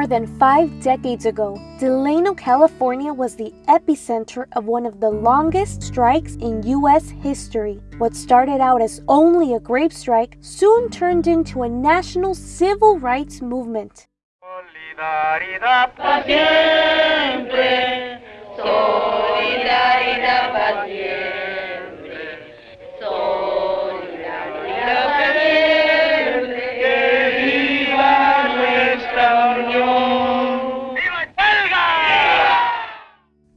More than five decades ago, Delano, California was the epicenter of one of the longest strikes in U.S. history. What started out as only a grape strike soon turned into a national civil rights movement. Solidaridad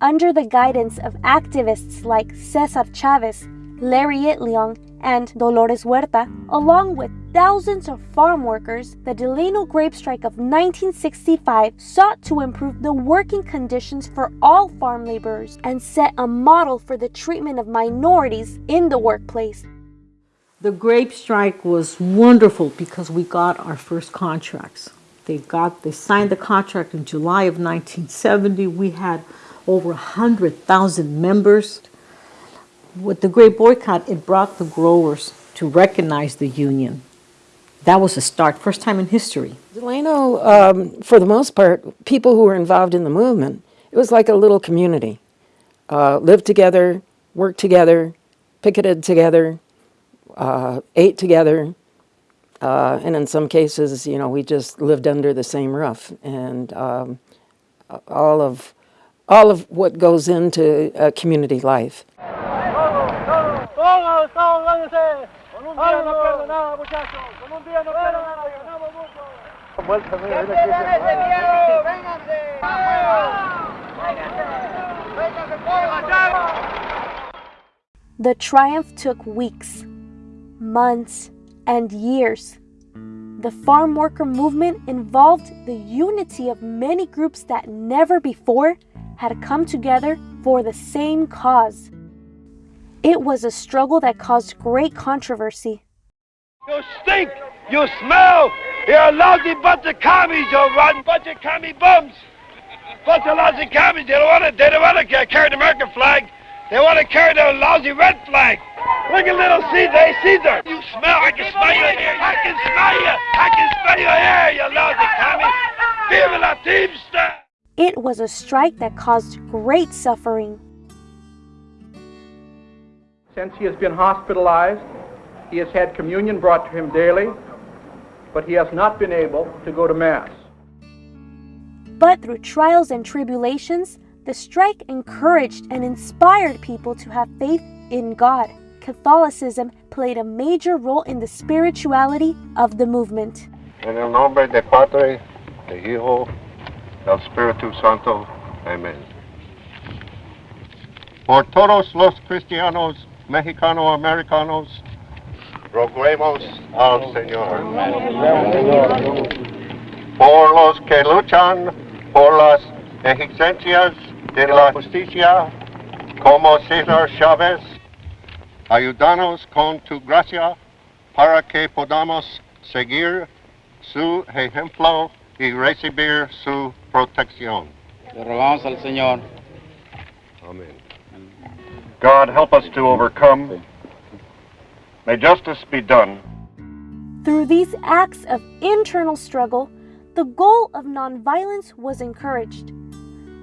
Under the guidance of activists like Cesar Chavez, Larry Itliong, and Dolores Huerta, along with thousands of farm workers, the Delano grape strike of 1965 sought to improve the working conditions for all farm laborers and set a model for the treatment of minorities in the workplace. The grape strike was wonderful because we got our first contracts. They got they signed the contract in July of 1970. We had over 100,000 members. With the great boycott, it brought the growers to recognize the union. That was a start, first time in history. Delano, um, for the most part, people who were involved in the movement, it was like a little community. Uh, lived together, worked together, picketed together, uh, ate together, uh, and in some cases, you know, we just lived under the same roof. And um, all of all of what goes into uh, community life. The triumph took weeks, months, and years. The farm worker movement involved the unity of many groups that never before had come together for the same cause. It was a struggle that caused great controversy. You stink! You smell! You're a lousy bunch of commies, you rotten bunch of commie bums! Bunch of lousy commies, they don't want to, they don't want to carry the American flag. They want to carry the lousy red flag. Look at little Caesar, hey Caesar! You smell, I can smell you here, I can smell you! I can smell you here, you lousy commie! Viva la Teamster! It was a strike that caused great suffering. Since he has been hospitalized, he has had communion brought to him daily, but he has not been able to go to Mass. But through trials and tribulations, the strike encouraged and inspired people to have faith in God. Catholicism played a major role in the spirituality of the movement. En el nombre de Padre, de Hijo, del Espíritu Santo. Amén. Por todos los cristianos mexicano-americanos, roguemos al Señor. Por los que luchan por las exigencias de la justicia, como César Chávez, ayúdanos con tu gracia para que podamos seguir su ejemplo y recibir su protección. Le rogamos al Señor. Amén. God help us to overcome. May justice be done. Through these acts of internal struggle, the goal of nonviolence was encouraged.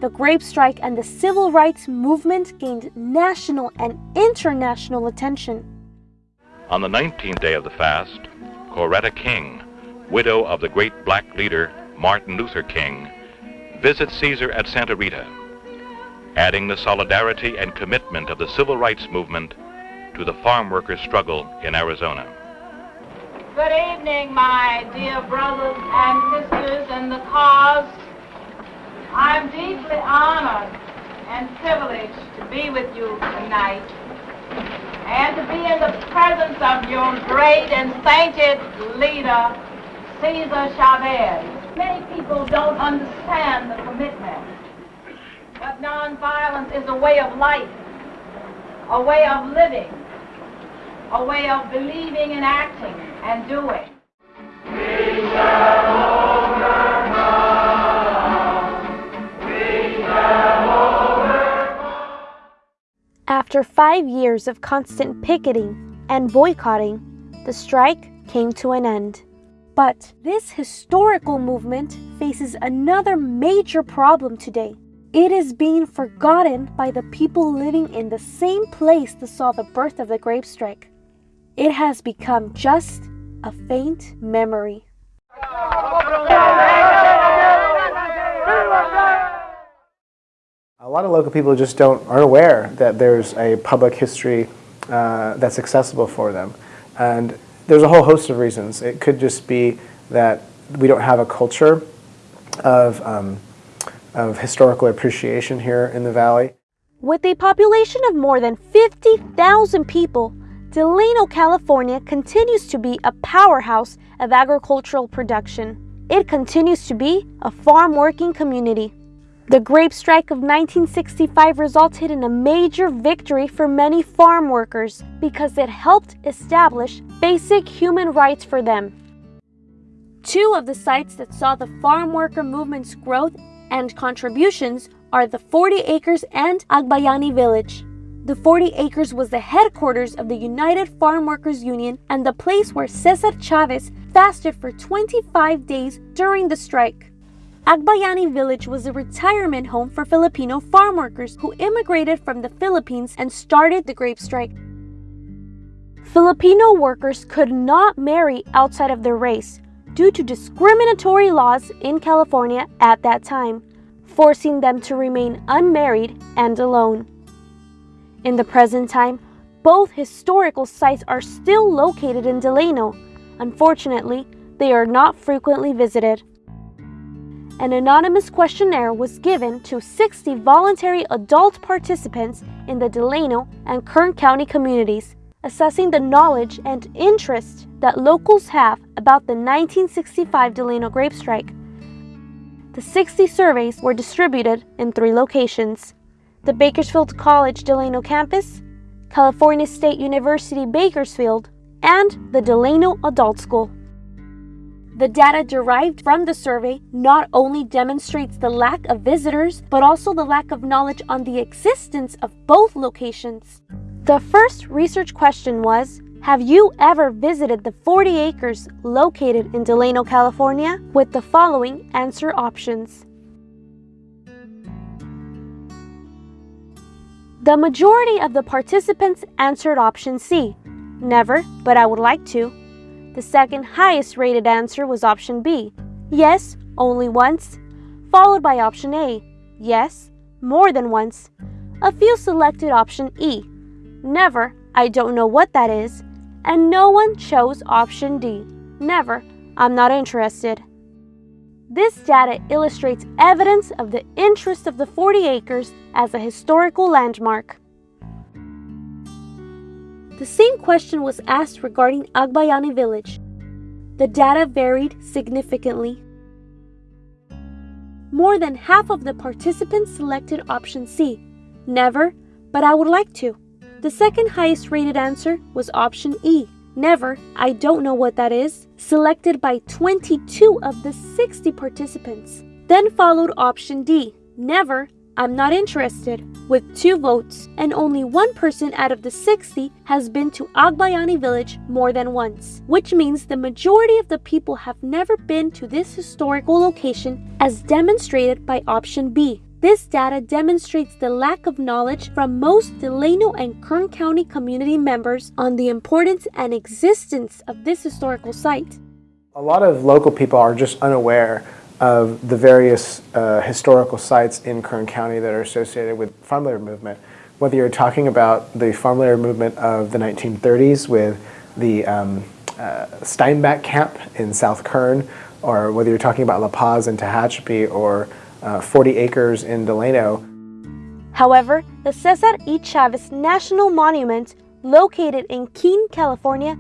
The grape strike and the civil rights movement gained national and international attention. On the 19th day of the fast, Coretta King, widow of the great black leader Martin Luther King, visits Caesar at Santa Rita, adding the solidarity and commitment of the civil rights movement to the farm workers' struggle in Arizona. Good evening, my dear brothers and sisters in the cause. I'm deeply honored and privileged to be with you tonight and to be in the presence of your great and sainted leader, Cesar Chavez. Many people don't understand the commitment, but nonviolence is a way of life, a way of living, a way of believing and acting and doing. After five years of constant picketing and boycotting, the strike came to an end. But this historical movement faces another major problem today. It is being forgotten by the people living in the same place that saw the birth of the grape strike. It has become just a faint memory. A lot of local people just don't aren't aware that there's a public history uh, that's accessible for them, and there's a whole host of reasons. It could just be that we don't have a culture of um, of historical appreciation here in the valley. With a population of more than 50,000 people, Delano, California continues to be a powerhouse of agricultural production. It continues to be a farm working community. The grape strike of 1965 resulted in a major victory for many farm workers because it helped establish basic human rights for them. Two of the sites that saw the farm worker movement's growth and contributions are the 40 Acres and Agbayani Village. The 40 Acres was the headquarters of the United Farm Workers Union and the place where Cesar Chavez fasted for 25 days during the strike. Agbayani Village was a retirement home for Filipino farm workers who immigrated from the Philippines and started the grape strike. Filipino workers could not marry outside of their race due to discriminatory laws in California at that time, forcing them to remain unmarried and alone. In the present time, both historical sites are still located in Delano. Unfortunately, they are not frequently visited an anonymous questionnaire was given to 60 voluntary adult participants in the Delano and Kern County communities, assessing the knowledge and interest that locals have about the 1965 Delano grape strike. The 60 surveys were distributed in three locations the Bakersfield College Delano campus, California State University Bakersfield, and the Delano Adult School. The data derived from the survey not only demonstrates the lack of visitors, but also the lack of knowledge on the existence of both locations. The first research question was Have you ever visited the 40 acres located in Delano, California? With the following answer options. The majority of the participants answered option C. Never, but I would like to. The second highest rated answer was option B, yes, only once, followed by option A, yes, more than once. A few selected option E, never, I don't know what that is, and no one chose option D, never, I'm not interested. This data illustrates evidence of the interest of the 40 acres as a historical landmark. The same question was asked regarding Agbayani village. The data varied significantly. More than half of the participants selected option C, never, but I would like to. The second highest rated answer was option E, never, I don't know what that is, selected by 22 of the 60 participants. Then followed option D, never, I'm not interested, with two votes, and only one person out of the 60 has been to Agbayani village more than once, which means the majority of the people have never been to this historical location as demonstrated by option B. This data demonstrates the lack of knowledge from most Delano and Kern County community members on the importance and existence of this historical site. A lot of local people are just unaware of the various uh, historical sites in Kern County that are associated with farm labor movement. Whether you're talking about the farm labor movement of the 1930s with the um, uh, Steinbach camp in South Kern, or whether you're talking about La Paz and Tehachapi, or uh, 40 acres in Delano. However, the Cesar E. Chavez National Monument, located in Keene, California,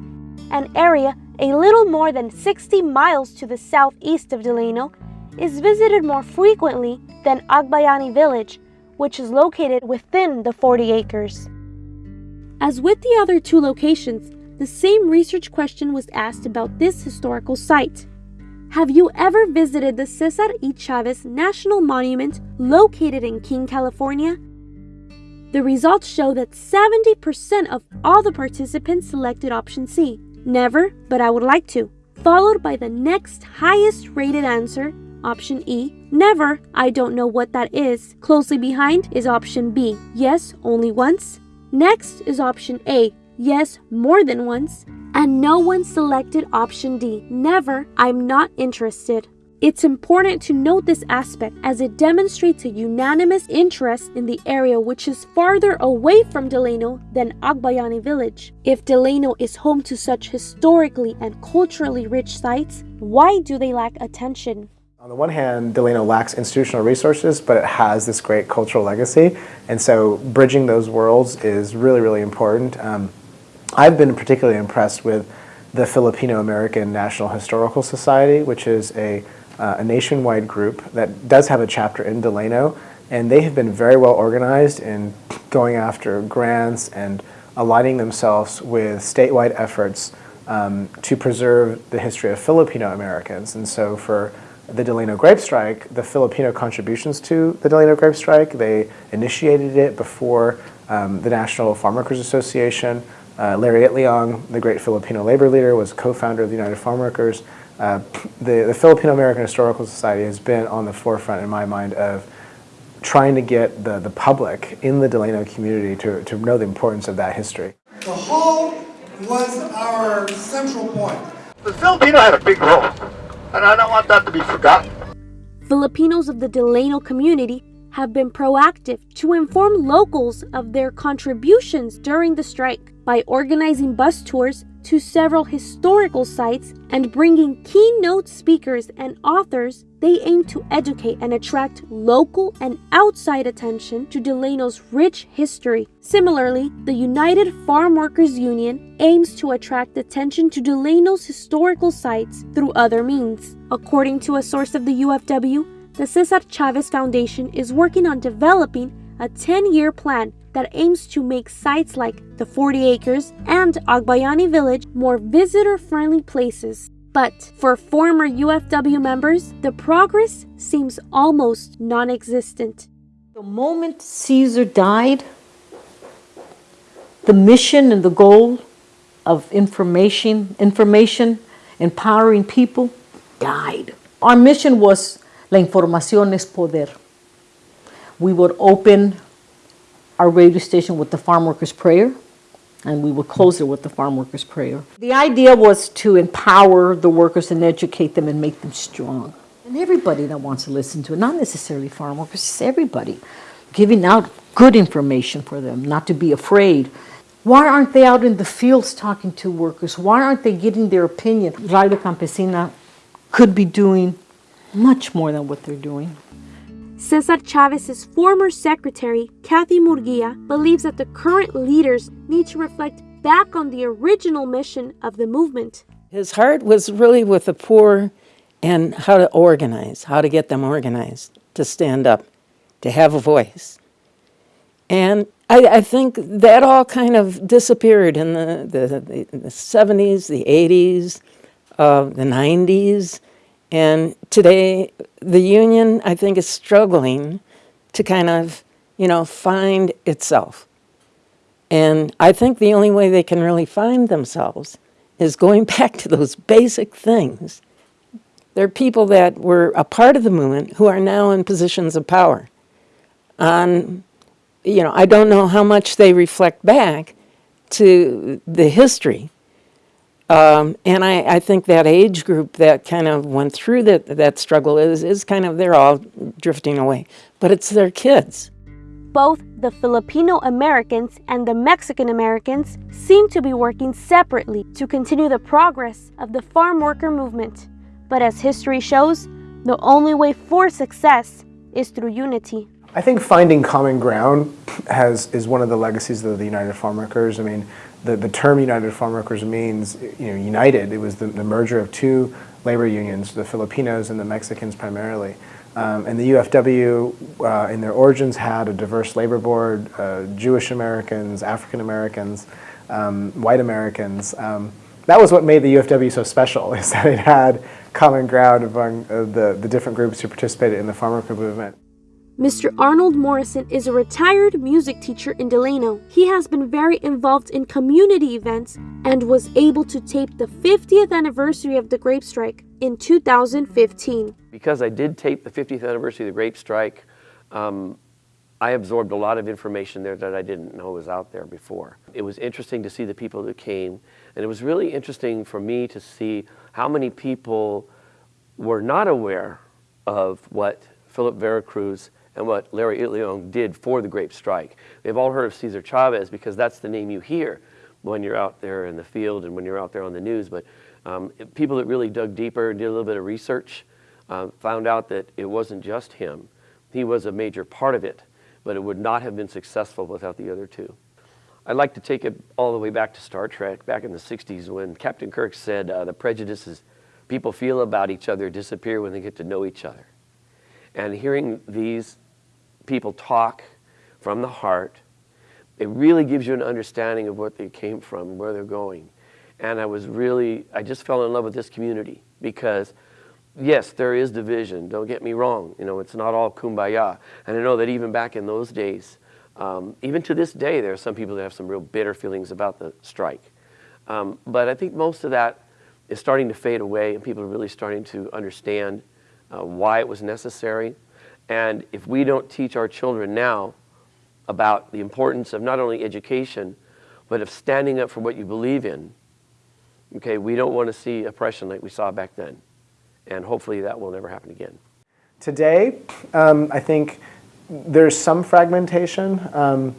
an area a little more than 60 miles to the southeast of Delano, is visited more frequently than Agbayani village, which is located within the 40 acres. As with the other two locations, the same research question was asked about this historical site. Have you ever visited the Cesar E. Chavez National Monument located in Keene, California? The results show that 70% of all the participants selected option C. Never, but I would like to followed by the next highest rated answer, option E, never, I don't know what that is. Closely behind is option B, yes, only once. Next is option A, yes, more than once. And no one selected option D, never, I'm not interested. It's important to note this aspect as it demonstrates a unanimous interest in the area which is farther away from Delano than Agbayani village. If Delano is home to such historically and culturally rich sites, why do they lack attention? On the one hand, Delano lacks institutional resources, but it has this great cultural legacy. And so bridging those worlds is really, really important. Um, I've been particularly impressed with the Filipino American National Historical Society, which is a uh, a nationwide group that does have a chapter in Delano, and they have been very well organized in going after grants and aligning themselves with statewide efforts um, to preserve the history of Filipino Americans. And so for the Delano Grape Strike, the Filipino contributions to the Delano Grape Strike, they initiated it before um, the National Farm Workers Association. Uh, Larry Itliong, the great Filipino labor leader, was co-founder of the United Farm Workers. Uh, the, the Filipino American Historical Society has been on the forefront in my mind of trying to get the, the public in the Delano community to, to know the importance of that history. The hall was our central point. The Filipino had a big role, and I don't want that to be forgotten. Filipinos of the Delano community have been proactive to inform locals of their contributions during the strike by organizing bus tours to several historical sites and bringing keynote speakers and authors, they aim to educate and attract local and outside attention to Delano's rich history. Similarly, the United Farm Workers Union aims to attract attention to Delano's historical sites through other means. According to a source of the UFW, the Cesar Chavez Foundation is working on developing a 10 year plan that aims to make sites like the 40 Acres and Agbayani Village more visitor friendly places. But for former UFW members, the progress seems almost non existent. The moment Caesar died, the mission and the goal of information, information, empowering people died. Our mission was La información es poder. We would open our radio station with the Farm Workers Prayer, and we would close it with the Farm Workers Prayer. The idea was to empower the workers and educate them and make them strong. And everybody that wants to listen to it, not necessarily farm workers, it's everybody, giving out good information for them, not to be afraid. Why aren't they out in the fields talking to workers? Why aren't they getting their opinion? Radio Campesina could be doing much more than what they're doing. Cesar Chavez's former secretary, Kathy Murguia, believes that the current leaders need to reflect back on the original mission of the movement. His heart was really with the poor and how to organize, how to get them organized, to stand up, to have a voice. And I, I think that all kind of disappeared in the, the, the 70s, the 80s, uh, the 90s. And today, the union, I think, is struggling to kind of, you know, find itself. And I think the only way they can really find themselves is going back to those basic things. There are people that were a part of the movement who are now in positions of power. On, you know, I don't know how much they reflect back to the history um, and I, I, think that age group that kind of went through that, that struggle is, is kind of, they're all drifting away. But it's their kids. Both the Filipino Americans and the Mexican Americans seem to be working separately to continue the progress of the farm worker movement. But as history shows, the only way for success is through unity. I think finding common ground has is one of the legacies of the United Farm Workers. I mean, the, the term United Farm Workers means, you know, united. It was the, the merger of two labor unions, the Filipinos and the Mexicans primarily. Um, and the UFW, uh, in their origins, had a diverse labor board, uh, Jewish Americans, African Americans, um, white Americans. Um, that was what made the UFW so special, is that it had common ground among uh, the, the different groups who participated in the farm worker movement. Mr. Arnold Morrison is a retired music teacher in Delano. He has been very involved in community events and was able to tape the 50th anniversary of the grape strike in 2015. Because I did tape the 50th anniversary of the grape strike, um, I absorbed a lot of information there that I didn't know was out there before. It was interesting to see the people that came, and it was really interesting for me to see how many people were not aware of what Philip Vera Cruz and what Larry Itliong did for the grape strike. They've all heard of Cesar Chavez because that's the name you hear when you're out there in the field and when you're out there on the news. But um, people that really dug deeper and did a little bit of research uh, found out that it wasn't just him. He was a major part of it, but it would not have been successful without the other two. I'd like to take it all the way back to Star Trek, back in the 60s when Captain Kirk said uh, the prejudices people feel about each other disappear when they get to know each other. And hearing these people talk from the heart, it really gives you an understanding of what they came from, where they're going. And I was really, I just fell in love with this community because, yes, there is division. Don't get me wrong. You know, it's not all kumbaya. And I know that even back in those days, um, even to this day, there are some people that have some real bitter feelings about the strike. Um, but I think most of that is starting to fade away, and people are really starting to understand uh, why it was necessary. And if we don't teach our children now about the importance of not only education, but of standing up for what you believe in, okay, we don't want to see oppression like we saw back then. And hopefully that will never happen again. Today, um, I think there's some fragmentation, um,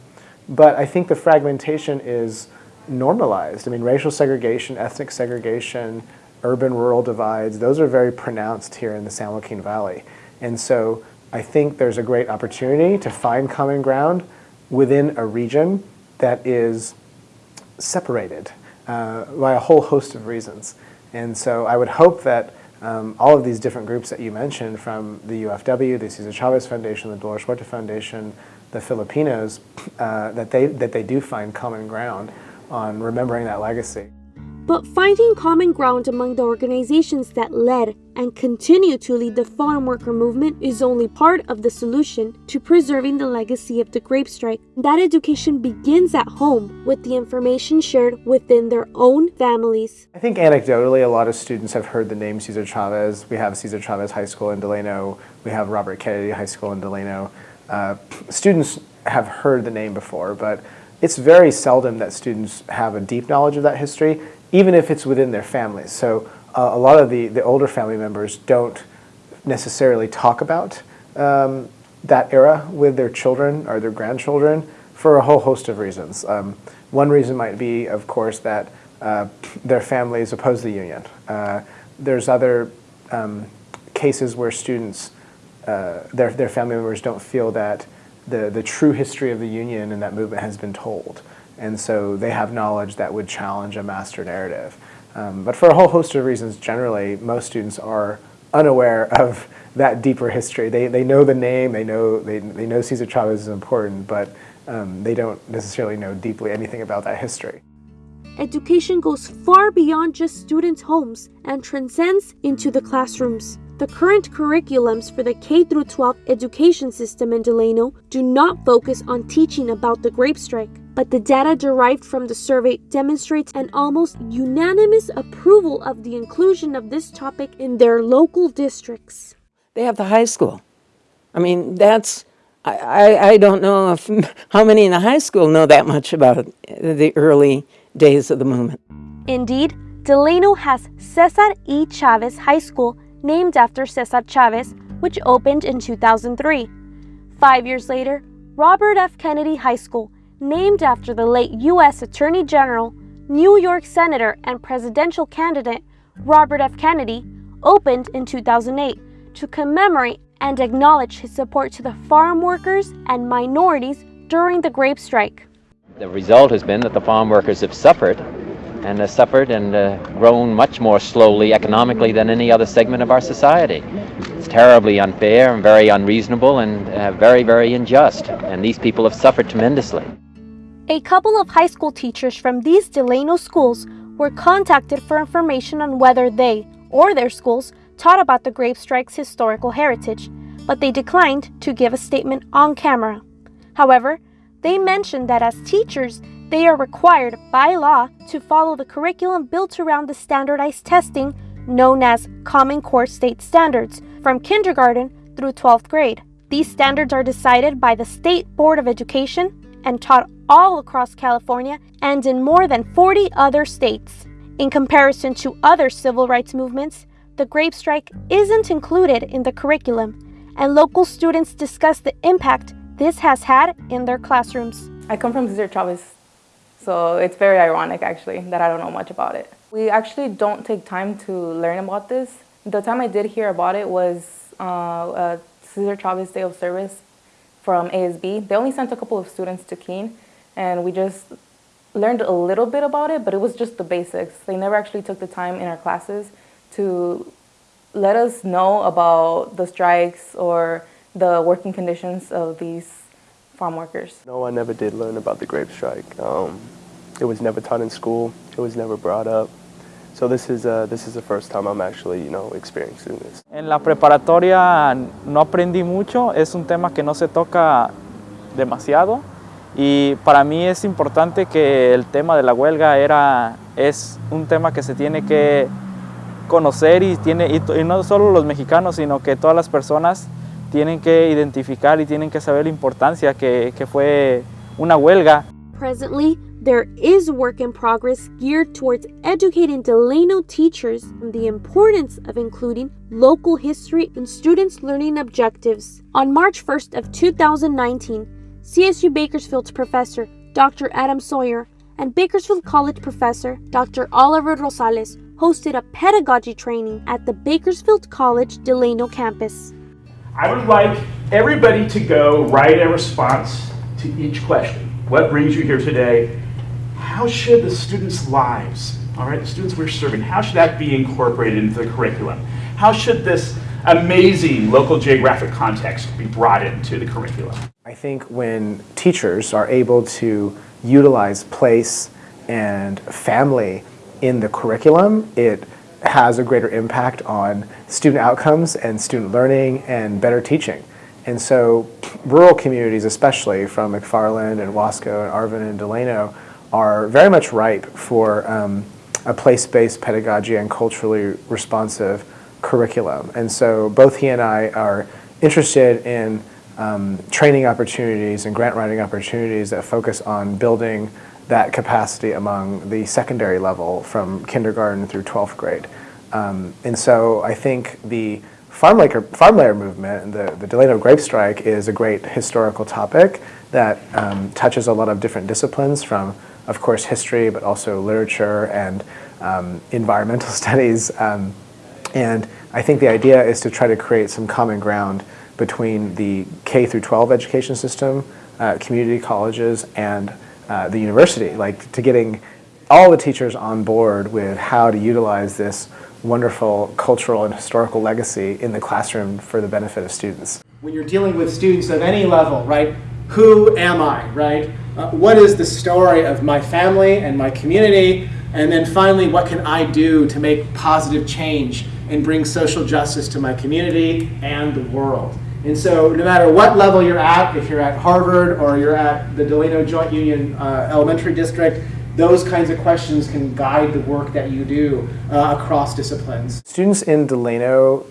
but I think the fragmentation is normalized. I mean, racial segregation, ethnic segregation, urban-rural divides, those are very pronounced here in the San Joaquin Valley. And so I think there's a great opportunity to find common ground within a region that is separated uh, by a whole host of reasons. And so I would hope that um, all of these different groups that you mentioned from the UFW, the Cesar Chavez Foundation, the Dolores Huerta Foundation, the Filipinos, uh, that, they, that they do find common ground on remembering that legacy. But finding common ground among the organizations that led and continue to lead the farm worker movement is only part of the solution to preserving the legacy of the grape strike. That education begins at home with the information shared within their own families. I think anecdotally, a lot of students have heard the name Cesar Chavez. We have Cesar Chavez High School in Delano. We have Robert Kennedy High School in Delano. Uh, students have heard the name before, but it's very seldom that students have a deep knowledge of that history even if it's within their families. So uh, a lot of the, the older family members don't necessarily talk about um, that era with their children or their grandchildren for a whole host of reasons. Um, one reason might be, of course, that uh, their families oppose the union. Uh, there's other um, cases where students, uh, their, their family members don't feel that the, the true history of the union and that movement has been told. And so they have knowledge that would challenge a master narrative. Um, but for a whole host of reasons, generally, most students are unaware of that deeper history. They, they know the name, they know, they, they know Cesar Chavez is important, but um, they don't necessarily know deeply anything about that history. Education goes far beyond just students' homes and transcends into the classrooms. The current curriculums for the K 12 education system in Delano do not focus on teaching about the grape strike but the data derived from the survey demonstrates an almost unanimous approval of the inclusion of this topic in their local districts. They have the high school. I mean, that's, I, I, I don't know if, how many in the high school know that much about the early days of the movement. Indeed, Delano has Cesar E. Chavez High School, named after Cesar Chavez, which opened in 2003. Five years later, Robert F. Kennedy High School, named after the late U.S. Attorney General, New York Senator, and presidential candidate Robert F. Kennedy, opened in 2008 to commemorate and acknowledge his support to the farm workers and minorities during the grape strike. The result has been that the farm workers have suffered and have suffered and uh, grown much more slowly economically than any other segment of our society. It's terribly unfair and very unreasonable and uh, very, very unjust, and these people have suffered tremendously. A couple of high school teachers from these Delano schools were contacted for information on whether they or their schools taught about the grape strike's historical heritage, but they declined to give a statement on camera. However, they mentioned that as teachers, they are required by law to follow the curriculum built around the standardized testing known as Common Core State Standards from kindergarten through 12th grade. These standards are decided by the State Board of Education and taught all across California and in more than 40 other states. In comparison to other civil rights movements, the grape strike isn't included in the curriculum, and local students discuss the impact this has had in their classrooms. I come from Cesar Chavez, so it's very ironic actually that I don't know much about it. We actually don't take time to learn about this. The time I did hear about it was uh, uh, Cesar Chavez Day of Service from ASB. They only sent a couple of students to Keene, and we just learned a little bit about it, but it was just the basics. They never actually took the time in our classes to let us know about the strikes or the working conditions of these farm workers. No, I never did learn about the grape strike. Um, it was never taught in school. It was never brought up. So this is, uh, this is the first time I'm actually, you know, experiencing this. En la preparatoria no aprendí mucho, es un tema que no se toca demasiado y para mí es importante que el tema de la huelga era, es un tema que se tiene que conocer y, tiene, y, y no solo los mexicanos, sino que todas las personas tienen que identificar y tienen que saber la importancia que, que fue una huelga. Presently, there is work in progress geared towards educating Delano teachers on the importance of including local history in students' learning objectives. On March 1st of 2019, CSU Bakersfield's professor Dr. Adam Sawyer and Bakersfield College professor Dr. Oliver Rosales hosted a pedagogy training at the Bakersfield College Delano campus. I would like everybody to go write a response to each question. What brings you here today? How should the students' lives, all right, the students we're serving, how should that be incorporated into the curriculum? How should this amazing local geographic context be brought into the curriculum? I think when teachers are able to utilize place and family in the curriculum, it has a greater impact on student outcomes and student learning and better teaching. And so rural communities, especially from McFarland and Wasco and Arvin and Delano, are very much ripe for um, a place-based pedagogy and culturally responsive curriculum. And so both he and I are interested in um, training opportunities and grant writing opportunities that focus on building that capacity among the secondary level from kindergarten through 12th grade. Um, and so I think the farm labor, farm labor movement the, the Delano grape strike is a great historical topic that um, touches a lot of different disciplines from, of course, history, but also literature and um, environmental studies. Um, and I think the idea is to try to create some common ground between the K through 12 education system, uh, community colleges, and uh, the university, like to getting all the teachers on board with how to utilize this wonderful cultural and historical legacy in the classroom for the benefit of students. When you're dealing with students of any level, right, who am I, right? Uh, what is the story of my family and my community? And then finally, what can I do to make positive change and bring social justice to my community and the world? And so no matter what level you're at, if you're at Harvard or you're at the Delano Joint Union uh, Elementary District, those kinds of questions can guide the work that you do uh, across disciplines. Students in Delano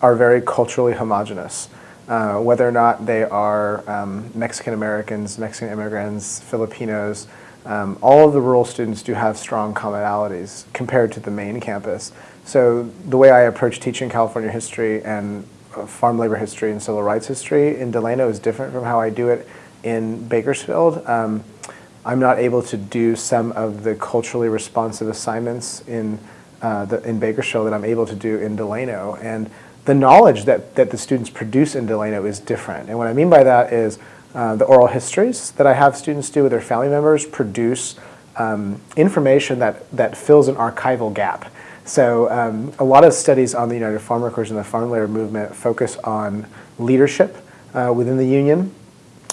are very culturally homogenous. Uh, whether or not they are um, Mexican Americans, Mexican immigrants, Filipinos, um, all of the rural students do have strong commonalities compared to the main campus. So the way I approach teaching California history and farm labor history and civil rights history in Delano is different from how I do it in Bakersfield. Um, I'm not able to do some of the culturally responsive assignments in, uh, the, in Bakersfield that I'm able to do in Delano. And the knowledge that, that the students produce in Delano is different. And what I mean by that is uh, the oral histories that I have students do with their family members produce um, information that, that fills an archival gap. So um, a lot of studies on the United Farm Workers and the farm labor movement focus on leadership uh, within the union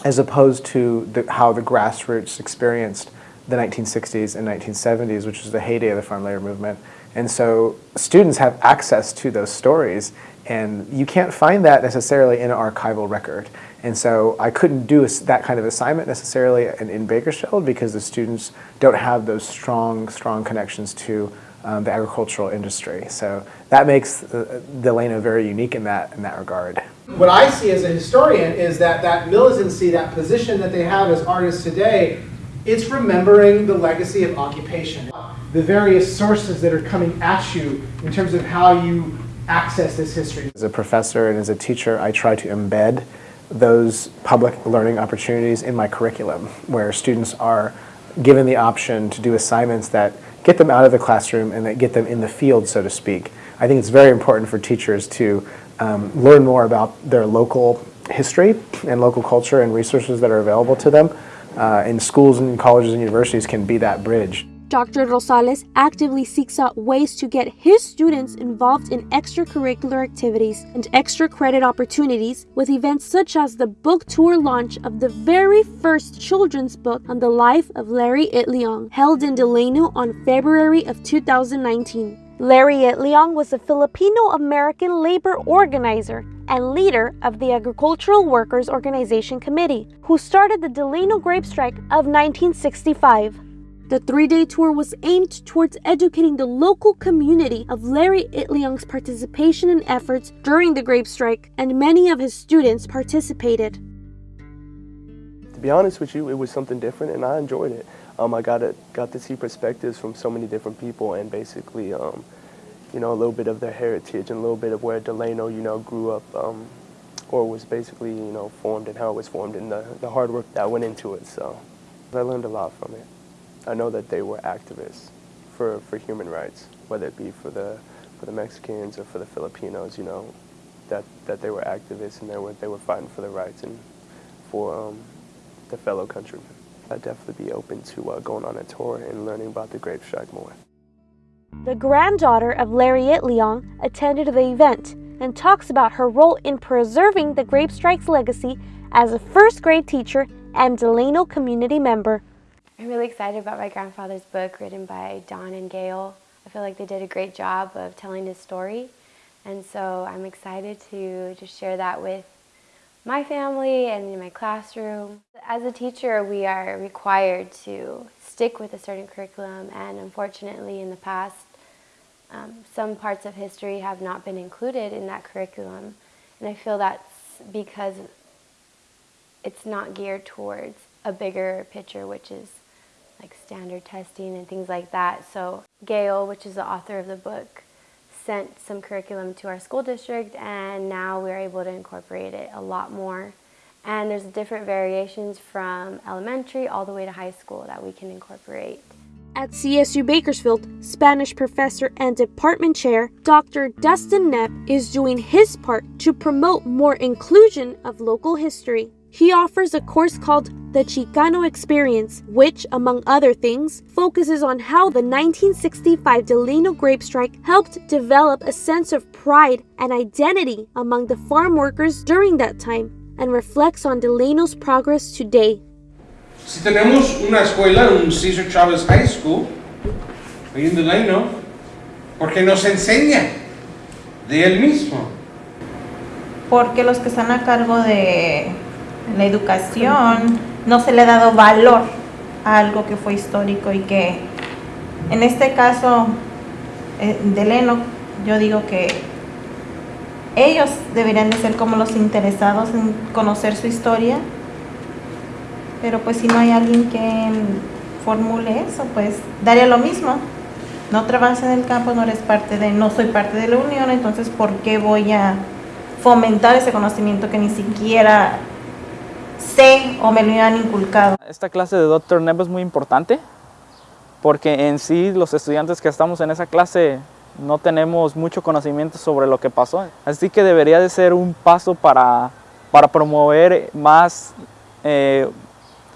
as opposed to the, how the grassroots experienced the 1960s and 1970s, which was the heyday of the farm labor movement. And so students have access to those stories And you can't find that necessarily in an archival record. And so I couldn't do that kind of assignment necessarily in, in Bakersfield because the students don't have those strong, strong connections to um, the agricultural industry. So that makes uh, Delano very unique in that, in that regard. What I see as a historian is that that militancy, that position that they have as artists today, it's remembering the legacy of occupation. The various sources that are coming at you in terms of how you access this history. As a professor and as a teacher, I try to embed those public learning opportunities in my curriculum where students are given the option to do assignments that get them out of the classroom and get them in the field, so to speak. I think it's very important for teachers to um, learn more about their local history and local culture and resources that are available to them. Uh, and schools and colleges and universities can be that bridge. Dr. Rosales actively seeks out ways to get his students involved in extracurricular activities and extra credit opportunities with events such as the book tour launch of the very first children's book on the life of Larry Itliong, held in Delano on February of 2019. Larry Itliong was a Filipino-American labor organizer and leader of the Agricultural Workers Organization Committee, who started the Delano Grape Strike of 1965. The three-day tour was aimed towards educating the local community of Larry Itliong's participation and efforts during the grape strike, and many of his students participated. To be honest with you, it was something different and I enjoyed it. Um, I got, to, got to see perspectives from so many different people and basically, um, you know, a little bit of their heritage and a little bit of where Delano, you know, grew up um, or was basically, you know, formed and how it was formed and the, the hard work that went into it. So I learned a lot from it. I know that they were activists for, for human rights, whether it be for the, for the Mexicans or for the Filipinos, you know, that, that they were activists and they were, they were fighting for their rights and for um, their fellow countrymen. I'd definitely be open to uh, going on a tour and learning about the grape strike more. The granddaughter of Larry Itliong attended the event and talks about her role in preserving the grape strike's legacy as a first grade teacher and Delano community member. I'm really excited about my grandfather's book written by Don and Gail. I feel like they did a great job of telling his story. And so I'm excited to just share that with my family and in my classroom. As a teacher, we are required to stick with a certain curriculum and unfortunately in the past, um, some parts of history have not been included in that curriculum. And I feel that's because it's not geared towards a bigger picture, which is like standard testing and things like that. So Gail, which is the author of the book, sent some curriculum to our school district and now we're able to incorporate it a lot more. And there's different variations from elementary all the way to high school that we can incorporate. At CSU Bakersfield, Spanish professor and department chair Dr. Dustin Knepp is doing his part to promote more inclusion of local history. He offers a course called the Chicano Experience, which, among other things, focuses on how the 1965 Delano grape strike helped develop a sense of pride and identity among the farm workers during that time and reflects on Delano's progress today. Si tenemos una escuela, un Cesar Chavez High School, ahí en Delano, porque nos enseña de él mismo. Porque los que están a cargo de la educación no se le ha dado valor a algo que fue histórico y que en este caso eh, de Leno yo digo que ellos deberían de ser como los interesados en conocer su historia. Pero pues si no hay alguien que formule eso pues daría lo mismo. No trabajas en el campo, no eres parte de, no soy parte de la unión, entonces ¿por qué voy a fomentar ese conocimiento que ni siquiera sé o me lo han inculcado. Esta clase de Dr. Neb es muy importante porque en sí los estudiantes que estamos en esa clase no tenemos mucho conocimiento sobre lo que pasó. Así que debería de ser un paso para, para promover más, eh,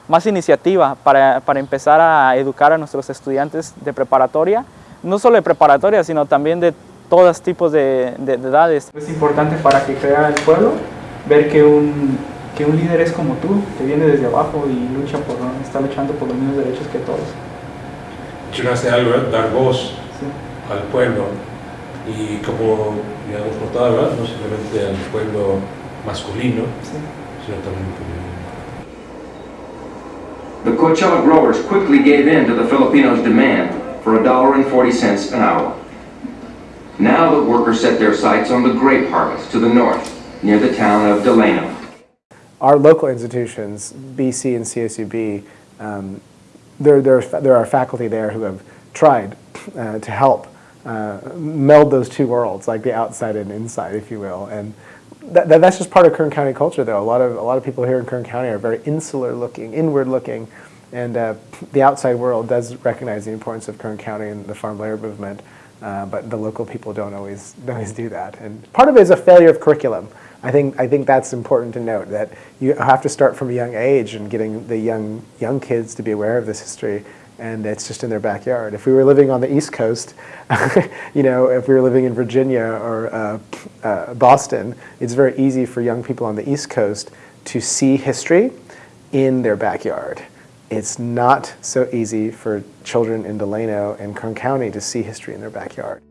más iniciativa, para, para empezar a educar a nuestros estudiantes de preparatoria, no solo de preparatoria, sino también de todos tipos de, de, de edades. Es importante para que crea el pueblo ver que un que un líder es como tú, que viene desde abajo y lucha por, está luchando por los mismos derechos que todos. Mencionaste algo, dar voz sí. al pueblo. y como ya hemos notado, ¿verdad? no simplemente al pueblo masculino, sino también femenino. The Coachella growers quickly gave in to the Filipinos' demand for $1.40 an hour. Now the workers set their sights on the grape harvest to the north, near the town of Delano. Our local institutions, BC and CSUB, um, there, there, there are faculty there who have tried uh, to help uh, meld those two worlds, like the outside and inside, if you will. And that, that, that's just part of Kern County culture, though. A lot of a lot of people here in Kern County are very insular looking, inward looking, and uh, the outside world does recognize the importance of Kern County and the farm labor movement. Uh, but the local people don't always don't always do that, and part of it is a failure of curriculum. I think I think that's important to note that you have to start from a young age and getting the young young kids to be aware of this history and it's just in their backyard. If we were living on the East Coast, you know, if we were living in Virginia or uh, uh, Boston, it's very easy for young people on the East Coast to see history in their backyard. It's not so easy for children in Delano and Kern County to see history in their backyard.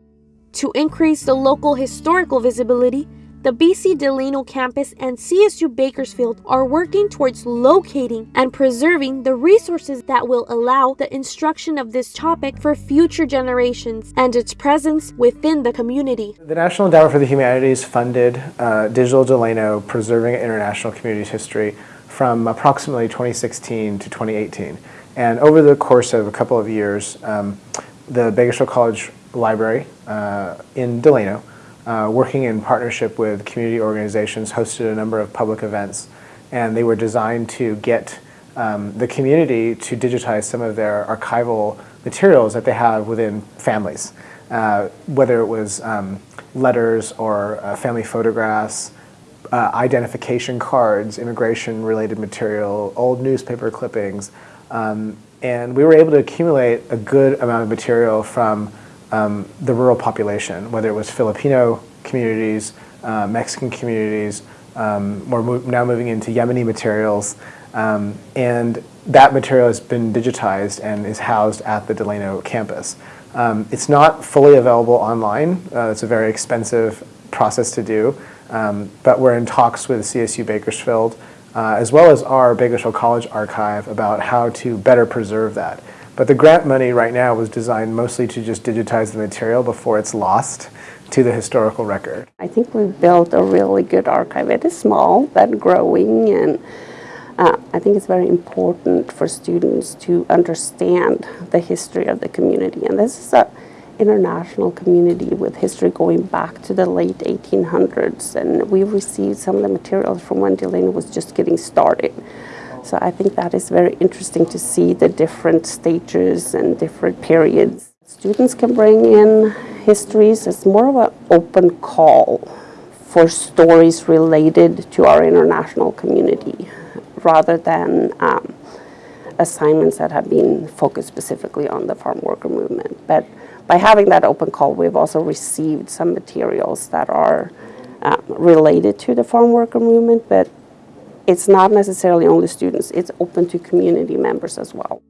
To increase the local historical visibility, the BC Delano campus and CSU Bakersfield are working towards locating and preserving the resources that will allow the instruction of this topic for future generations and its presence within the community. The National Endowment for the Humanities funded uh, Digital Delano Preserving International Communities History from approximately 2016 to 2018. And over the course of a couple of years, um, the Bakersfield College Library uh, in Delano uh, working in partnership with community organizations, hosted a number of public events, and they were designed to get um, the community to digitize some of their archival materials that they have within families, uh, whether it was um, letters or uh, family photographs, uh, identification cards, immigration-related material, old newspaper clippings, um, and we were able to accumulate a good amount of material from um, the rural population, whether it was Filipino communities, uh, Mexican communities, um, we're mo now moving into Yemeni materials, um, and that material has been digitized and is housed at the Delano campus. Um, it's not fully available online. Uh, it's a very expensive process to do, um, but we're in talks with CSU Bakersfield, uh, as well as our Bakersfield College archive about how to better preserve that. But the grant money right now was designed mostly to just digitize the material before it's lost to the historical record. I think we've built a really good archive. It is small but growing and uh, I think it's very important for students to understand the history of the community and this is an international community with history going back to the late 1800s and we received some of the materials from when Delano was just getting started. So I think that is very interesting to see the different stages and different periods. Students can bring in histories. It's more of an open call for stories related to our international community rather than um, assignments that have been focused specifically on the farm worker movement. But by having that open call, we've also received some materials that are um, related to the farm worker movement, but it's not necessarily only students, it's open to community members as well.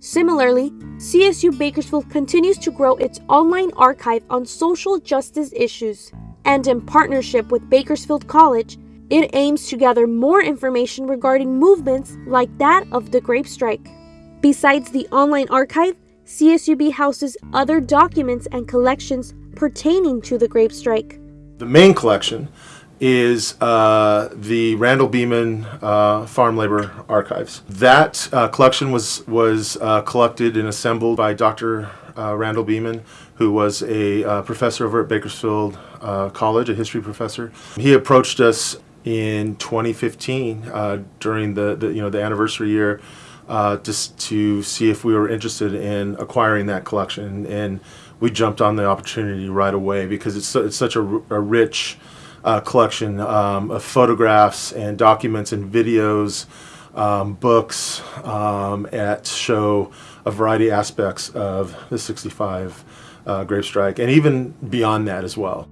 Similarly, CSU Bakersfield continues to grow its online archive on social justice issues, and in partnership with Bakersfield College, it aims to gather more information regarding movements like that of the grape strike. Besides the online archive, CSUB houses other documents and collections pertaining to the grape strike. The main collection is uh, the Randall Beeman uh, Farm Labor Archives. That uh, collection was, was uh, collected and assembled by Dr. Uh, Randall Beeman, who was a uh, professor over at Bakersfield College, a history professor. He approached us in 2015 during the, the, you know, the anniversary year just to see if we were interested in acquiring that collection. And we jumped on the opportunity right away because it's, it's such a, a rich uh, collection um, of photographs and documents and videos, um, books um, at show a variety of aspects of the 65 uh, grape strike and even beyond that as well.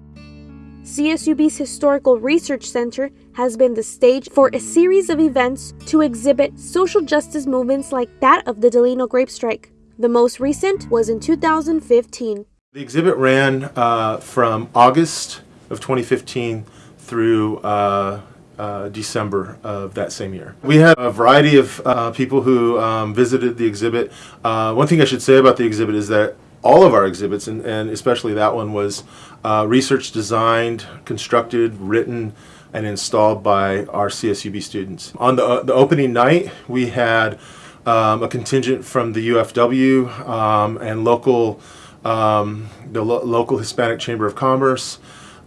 CSUB's Historical Research Center has been the stage for a series of events to exhibit social justice movements like that of the Delano Grape Strike. The most recent was in 2015. The exhibit ran uh, from August of 2015 through uh, uh, December of that same year. We had a variety of uh, people who um, visited the exhibit. Uh, one thing I should say about the exhibit is that all of our exhibits, and, and especially that one, was uh, research designed, constructed, written, and installed by our CSUB students. On the, the opening night, we had um, a contingent from the UFW um, and local, um, the lo local Hispanic Chamber of Commerce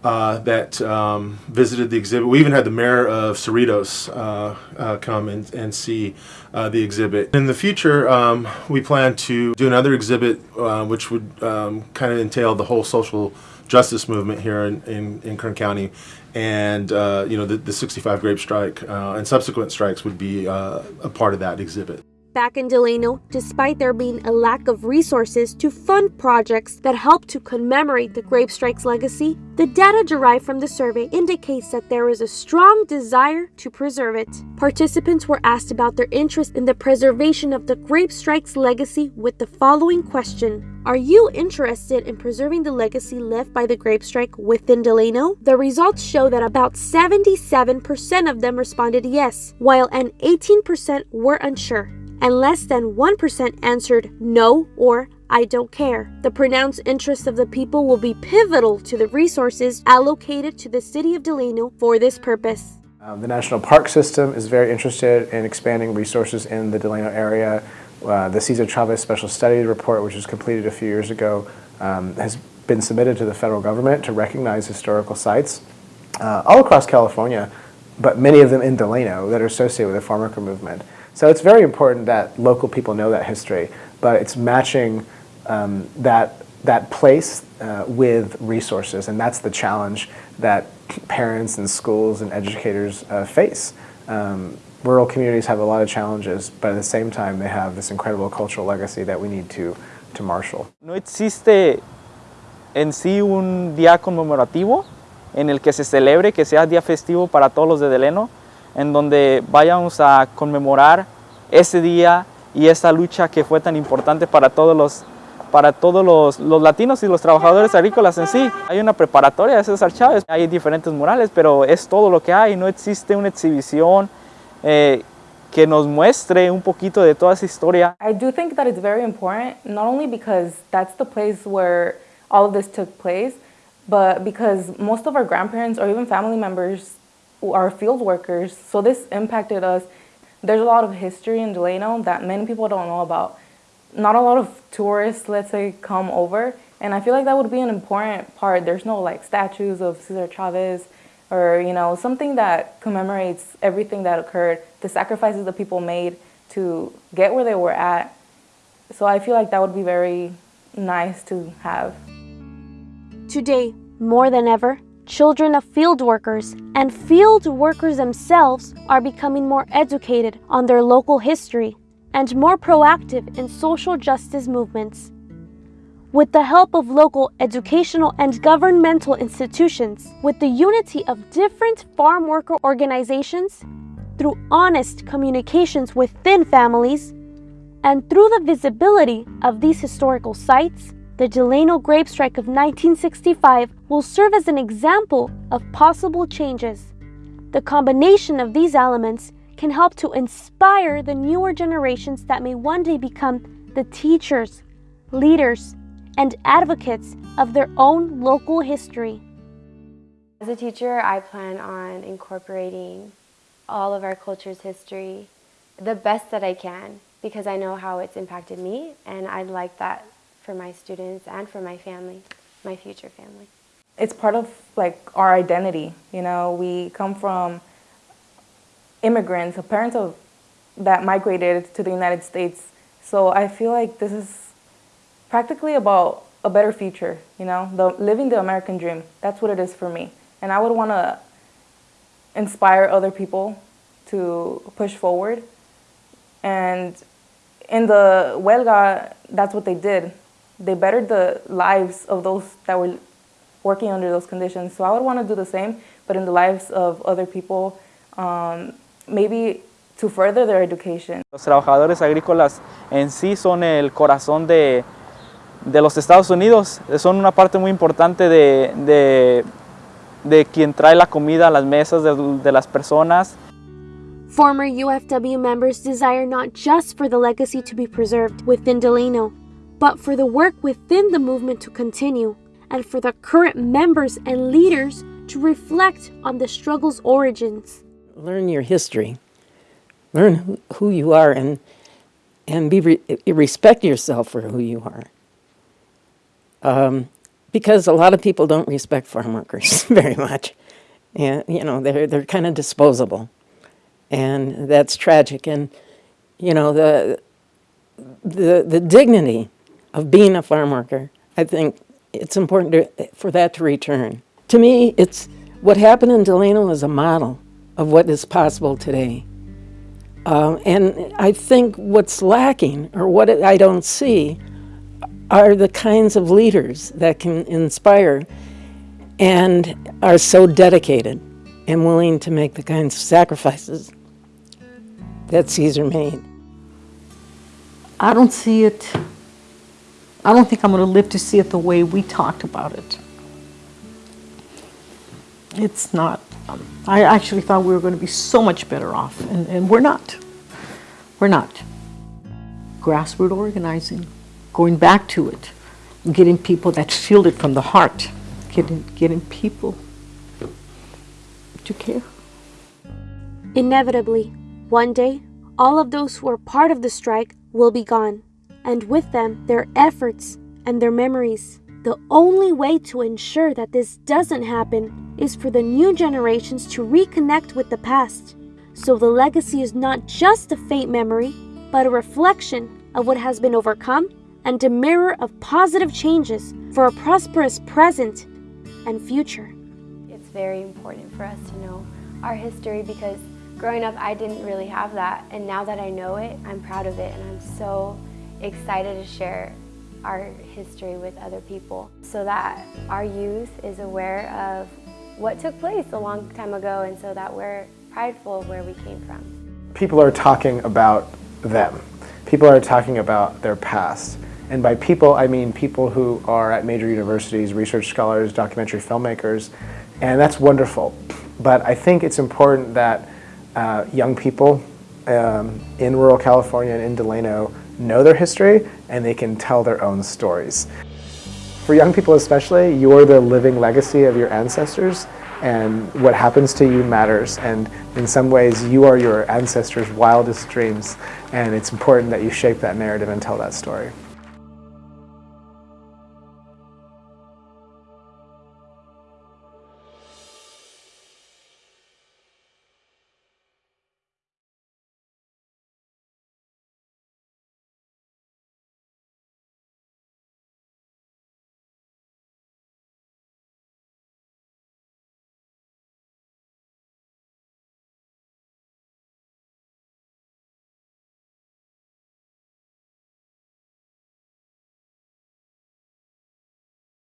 uh, that um, visited the exhibit. We even had the mayor of Cerritos uh, uh, come and, and see uh, the exhibit. In the future, um, we plan to do another exhibit uh, which would um, kind of entail the whole social justice movement here in, in, in Kern County. And, uh, you know, the, the 65 grape strike and subsequent strikes would be a part of that exhibit. Back in Delano, despite there being a lack of resources to fund projects that help to commemorate the grape strike's legacy, the data derived from the survey indicates that there is a strong desire to preserve it. Participants were asked about their interest in the preservation of the grape strike's legacy with the following question. Are you interested in preserving the legacy left by the grape strike within Delano? The results show that about 77% of them responded yes, while an 18% were unsure and less than 1% answered no or I don't care. The pronounced interest of the people will be pivotal to the resources allocated to the city of Delano for this purpose. Um, the National Park System is very interested in expanding resources in the Delano area. Uh, the Cesar Chavez Special Studies Report, which was completed a few years ago, um, has been submitted to the federal government to recognize historical sites uh, all across California, but many of them in Delano that are associated with the farm worker movement. So it's very important that local people know that history, but it's matching um, that, that place uh, with resources, and that's the challenge that parents and schools and educators uh, face. Um, rural communities have a lot of challenges, but at the same time they have this incredible cultural legacy that we need to, to marshal. No existe en sí un día conmemorativo en el que se celebre, que sea día festivo para todos los de Delano, en donde vayamos a conmemorar ese día y esa lucha que fue tan importante para todos los para todos los, los, latinos y los trabajadores agrícolas en sí. Hay una preparatoria de César Chávez, hay diferentes murales, pero es todo lo que hay, no existe una exhibición eh, que nos muestre un poquito de toda esa historia. I do think that it's very important, not only because that's the place where all of this took place, but because most of our grandparents or even family members are field workers, so this impacted us. There's a lot of history in Delano that many people don't know about. Not a lot of tourists, let's say, come over, and I feel like that would be an important part. There's no like statues of Cesar Chavez or, you know, something that commemorates everything that occurred, the sacrifices that people made to get where they were at. So I feel like that would be very nice to have. Today, more than ever, children of field workers and field workers themselves are becoming more educated on their local history and more proactive in social justice movements. With the help of local educational and governmental institutions, with the unity of different farm worker organizations, through honest communications within families, and through the visibility of these historical sites, the Delano grape strike of 1965 will serve as an example of possible changes. The combination of these elements can help to inspire the newer generations that may one day become the teachers, leaders, and advocates of their own local history. As a teacher, I plan on incorporating all of our culture's history the best that I can because I know how it's impacted me and I'd like that for my students and for my family, my future family. It's part of like our identity, you know, we come from immigrants, parents of that migrated to the United States. So I feel like this is practically about a better future, you know, the living the American dream. That's what it is for me. And I would want to inspire other people to push forward. And in the huelga, that's what they did they bettered the lives of those that were working under those conditions. So I would want to do the same, but in the lives of other people, um, maybe to further their education. Los trabajadores agrícolas en sí son el corazón de, de los Estados Unidos, son una parte muy importante de, de, de quien trae la comida a las mesas de, de las personas. Former UFW members desire not just for the legacy to be preserved within Delano, but for the work within the movement to continue, and for the current members and leaders to reflect on the struggle's origins. Learn your history. Learn who, you are and, and be re respect yourself for who you are. Um, because a lot of people don't respect farm workers very much. And, you know, they're, they're kind of disposable. And that's tragic. And, you know, the, the, the dignity of being a farm worker, I think it's important to, for that to return. To me, it's what happened in Delano is a model of what is possible today. Um, and I think what's lacking, or what I don't see, are the kinds of leaders that can inspire and are so dedicated and willing to make the kinds of sacrifices that Cesar made. I don't see it, I don't think I'm going to live to see it the way we talked about it. It's not. Um, I actually thought we were going to be so much better off, and, and we're not. We're not. Grassroots organizing, going back to it, getting people that feel it from the heart, getting, getting people to care. Inevitably, one day, all of those who are part of the strike will be gone, and with them, their efforts and their memories. The only way to ensure that this doesn't happen is for the new generations to reconnect with the past. So the legacy is not just a faint memory, but a reflection of what has been overcome and a mirror of positive changes for a prosperous present and future. It's very important for us to know our history because growing up I didn't really have that and now that I know it, I'm proud of it and I'm so excited to share our history with other people so that our youth is aware of what took place a long time ago and so that we're prideful of where we came from. People are talking about them. People are talking about their past. And by people, I mean people who are at major universities, research scholars, documentary filmmakers, and that's wonderful. But I think it's important that uh, young people um, in rural California and in Delano know their history and they can tell their own stories. For young people especially, you're the living legacy of your ancestors and what happens to you matters and in some ways you are your ancestors' wildest dreams and it's important that you shape that narrative and tell that story.